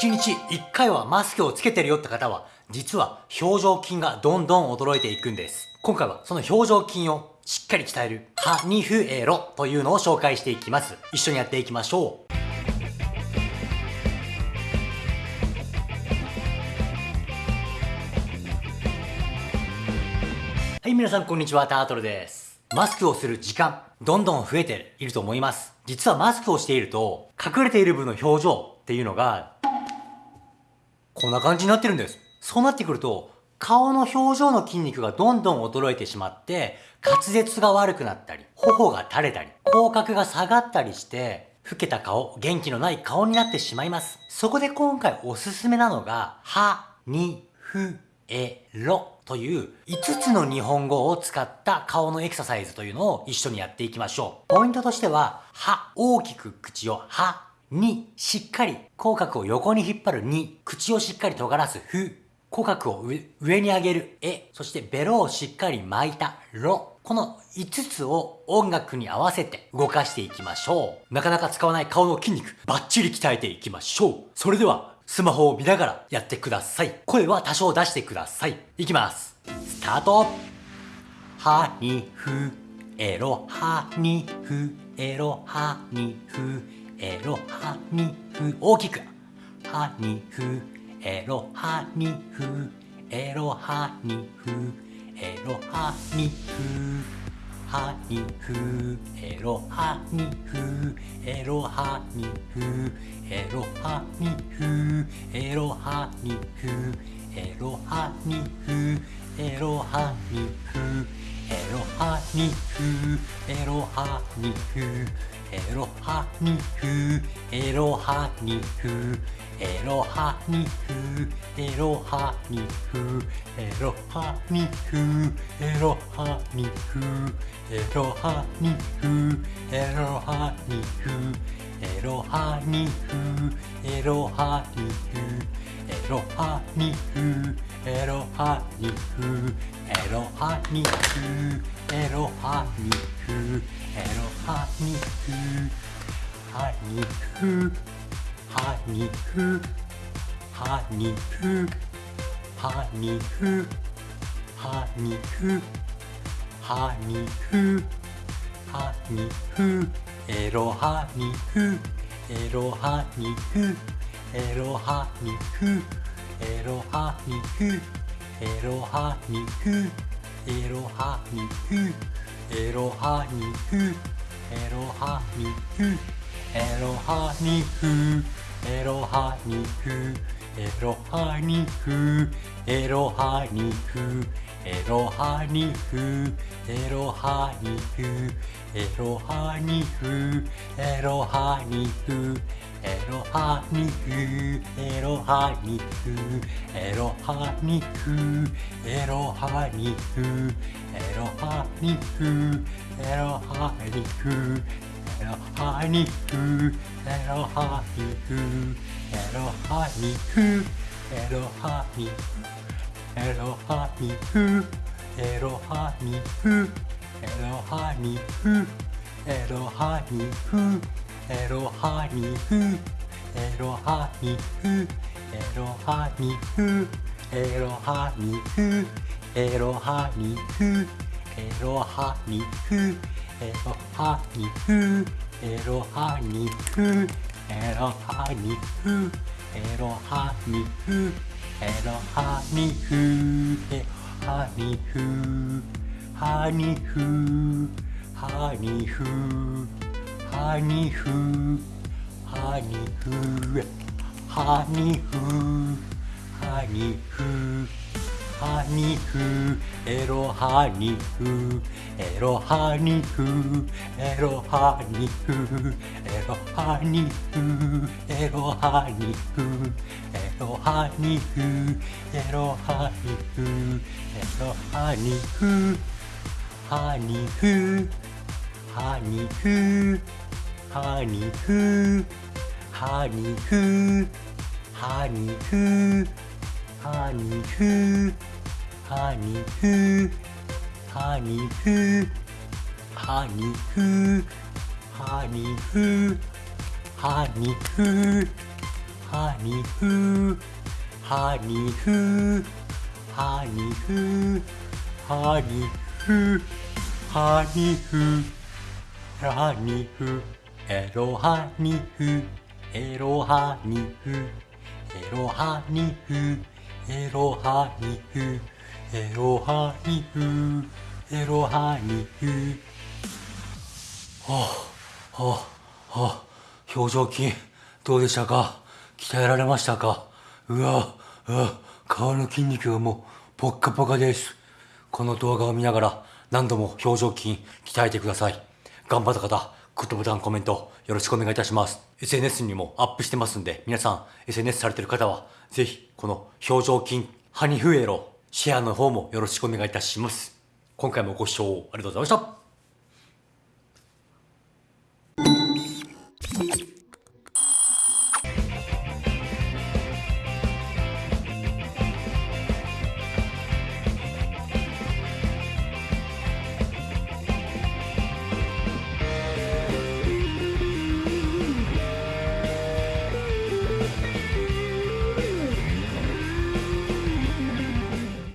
1日1回はマスクをつけてるよって方は、実は表情筋がどんどん衰えていくんです。今回はその表情筋をしっかり鍛える、ハニフエロというのを紹介していきます。一緒にやっていきましょう。はい、皆さんこんにちは、タートルです。マスクをする時間、どんどん増えていると思います。実はマスクをしていると、隠れている部分の表情っていうのが、こんな感じになってるんです。そうなってくると、顔の表情の筋肉がどんどん衰えてしまって、滑舌が悪くなったり、頬が垂れたり、口角が下がったりして、老けた顔、元気のない顔になってしまいます。そこで今回おすすめなのが、は、に、ふ、え、ろという5つの日本語を使った顔のエクササイズというのを一緒にやっていきましょう。ポイントとしては、は、大きく口をは、に、しっかり口角を横に引っ張るに、口をしっかり尖らすふ、口角を上に上げるえ、そしてベロをしっかり巻いたろ。この5つを音楽に合わせて動かしていきましょう。なかなか使わない顔の筋肉、バッチリ鍛えていきましょう。それでは、スマホを見ながらやってください。声は多少出してください。いきます。スタートはにふ、えろはにふ、えろはにふ、えろはにふ、大きく。はにふ、エロハニフ。エロハニフ。エロハニフ。ハニフ。エロハニフ。エロハニフ。エロハニフ。エロハニフ。エロハニフ。エロハニフ。エロハニフエロハニフエロハニフエロハニフエロハニフエロハニフエロハニフエロハニフエロハニフエロハニフエロハニフエロハニフエロハニフエロハニフ。エロハニフ。エロハニフ。エロハニフ。ハニフ。ハニフ。ハニフ。ハニフ。ハニフ。ハニフ。ハニフ。エロハニフ。エロハニフ。エロハニフ。エロハニフエロハニフエロハニフエロハニフエロハニフエロハニフエロハニフエロハニフエロハニフエロハニフエロハニフエロハニフエロハニフロハニフエロハニフエロハニフエロハニフエロハニフエロハニフエロハニフエロハニフエロハニフエロハニフエロハニフエロハニフエロハニフエロハニフエロハニフエロハニフ。エロハニフ。エロハニフ。エロハニフ。エロハニフ。エロハニフ。エロハニフ。エロハニフ。エロハニフ。エロハニフ。エロハニフ。ハニフ。ハニフ。ハニフ。ハニフー。ハニフー。ハニフー。ハニフーエロハニフー。エロハニフー。エロハニフー。エロハニフー。エロハニフー。エロハニフー。エロハニフエロハニフー。ハニフー。ハニフー。ハニフハニフハニフハニフハニフハニフハニフハニフハニフハニフハニフハニフハニフハニフハニフエロハニフ。エロハニフ。エロハニフ。エロハニフ。エロハニフ。エロハニフ。はあはあはあ。表情筋どうでしたか？鍛えられましたか？うわうわ。顔の筋肉がもうポッカポカです。この動画を見ながら何度も表情筋鍛えてください。頑張った方グッドボタン、コメント、よろしくお願いいたします。SNS にもアップしてますんで、皆さん、SNS されてる方は、ぜひ、この表情筋、ハニフエロ、シェアの方もよろしくお願いいたします。今回もご視聴ありがとうございました。